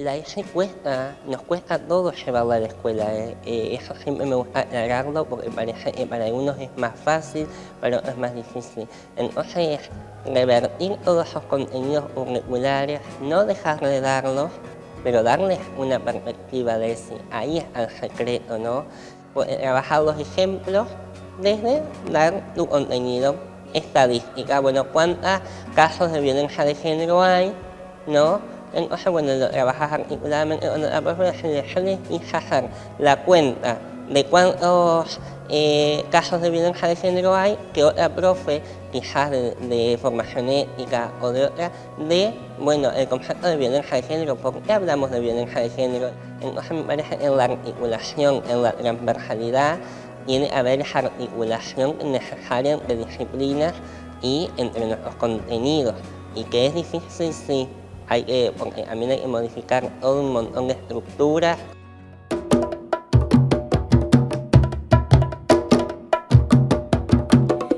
la hija cuesta, nos cuesta todo llevarla a la escuela. Eh. Eh, eso siempre me gusta aclararlo porque parece que para algunos es más fácil, para otros es más difícil. Entonces, revertir todos esos contenidos curriculares, no dejar de darlos, pero darles una perspectiva de si ahí es el secreto, ¿no? trabajar los ejemplos desde dar tu contenido estadística. Bueno, ¿cuántos casos de violencia de género hay? ¿No? Entonces, bueno, lo trabajas articuladamente con la profesora, yo les hice hacer la cuenta de cuántos eh, casos de violencia de género hay que otra profe, quizás de, formación ética o de otra, de, bueno, el concepto de violencia de género, ¿por qué hablamos de violencia de género? Entonces me parece que en la articulación, en la transversalidad, tiene que haber esa articulación necesaria entre disciplinas y entre nuestros contenidos. Y que es difícil, sí, hay que, porque también hay que modificar todo un montón de estructuras